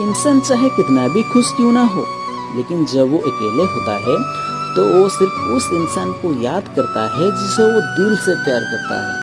इंसान चाहे कितना भी खुश क्यों ना हो, लेकिन जब वो अकेले होता है तो वो सिर्फ़ उस इंसान को याद करता है जिसे वो दिल से प्यार करता है।